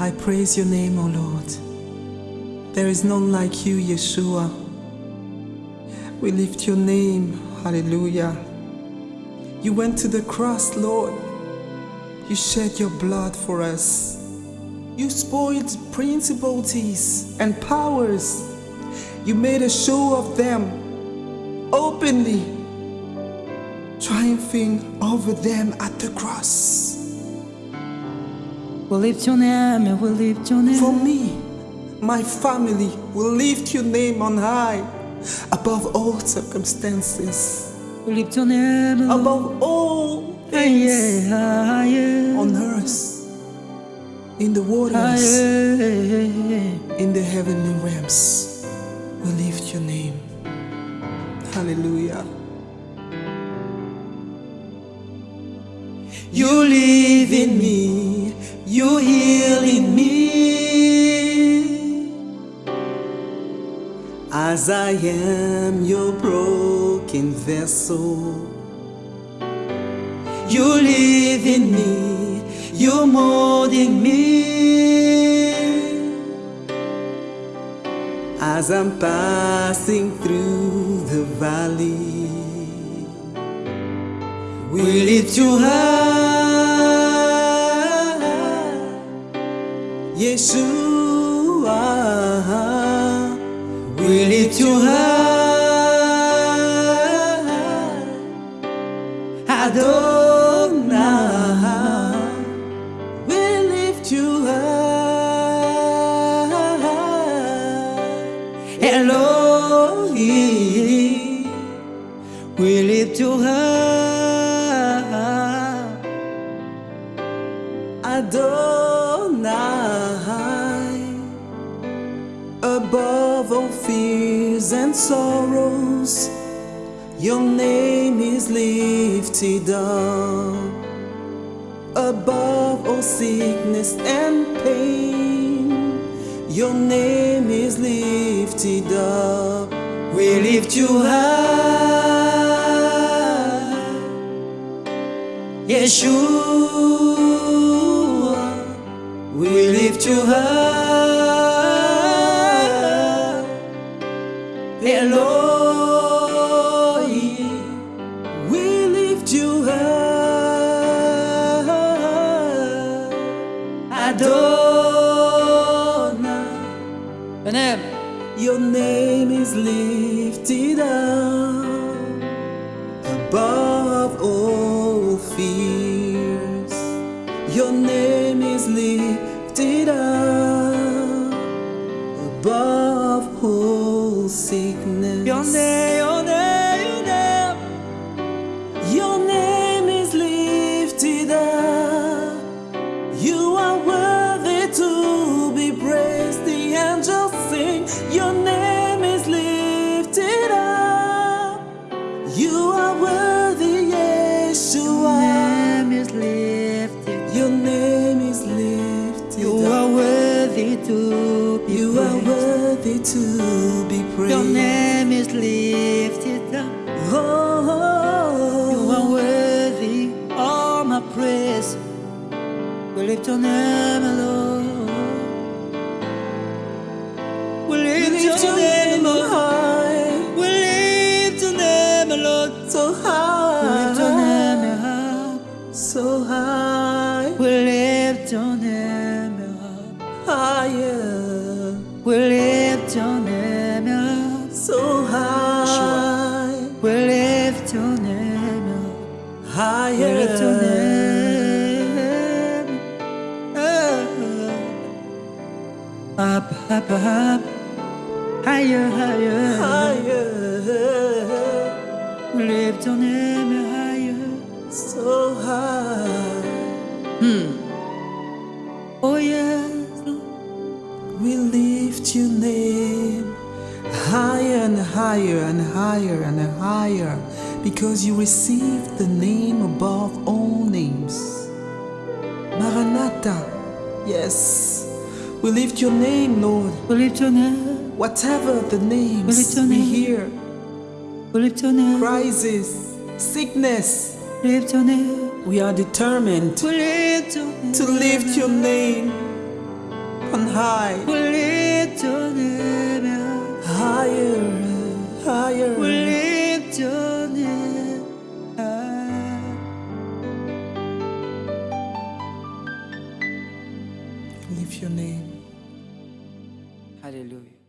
I praise your name, O Lord. There is none like you, Yeshua. We lift your name. Hallelujah. You went to the cross, Lord. You shed your blood for us. You spoiled principalities and powers. You made a show of them openly, triumphing over them at the cross. We'll lift your name, we'll lift your name. For me, my family will lift your name on high above all circumstances, We'll lift your name, above all things yeah, ah, yeah. on earth, in the waters, yeah. in the heavenly realms. We lift your name. Hallelujah. You live in me, you heal in me. As I am your broken vessel, you live in me, you molding me. As I'm passing through the valley, we lift you high, Yeshua. We lift you high, Adonai. We lift you high, Elohim. We lift you high, Adonai. Above all fears and sorrows, your name is lifted up. Above all sickness and pain, your name is lifted up. We lift you high, Yeshua. We her high, We lift you Adonai. Your name. Your name is lifted up above all fears. Your name is lifted up above all sickness. Your name, your name, your name. Your name is lifted up. You are worthy to be praised. The angels sing. Your name is lifted up. You are worthy, Yeshua. Name is lifted. Your name is lifted You up. are worthy to be You are worthy to be praised. Your name is lifted up. Oh, oh, oh, oh, You are worthy all my praise. We lift your name, lift your so high, We lift your name high. We higher. lift your name. Up, up, up. Higher, higher. higher, We lift your name higher. so high. Hmm. Oh, yes. Lord. We lift your name higher and higher and higher and higher because you received the name above all names. Maranatha, yes, we lift your name, Lord. We lift your name. Whatever the names lift your we name. hear, We lift your name. crisis, sickness, Lift your name. we are determined We lift your name. to lift your name on high. We lift your name Higher, higher. We lift your name high. Lift your name. Hallelujah.